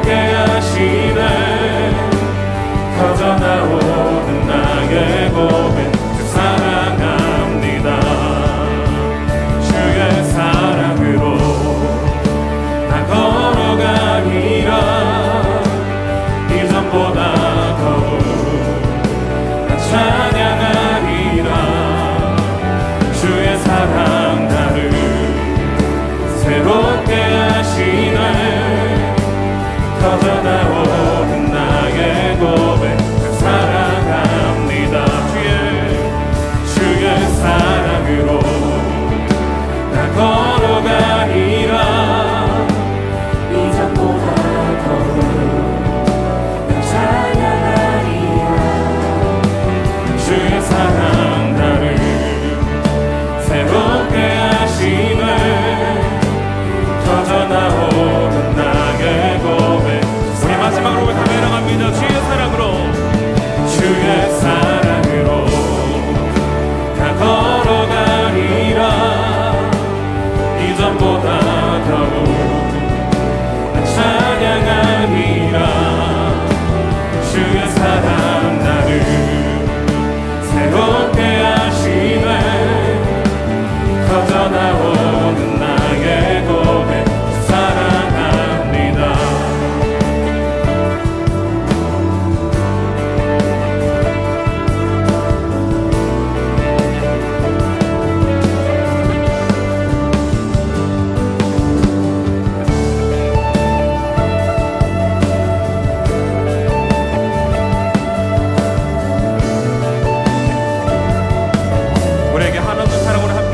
again.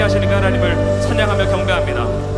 하시는 하나님을 찬양하며 경배합니다.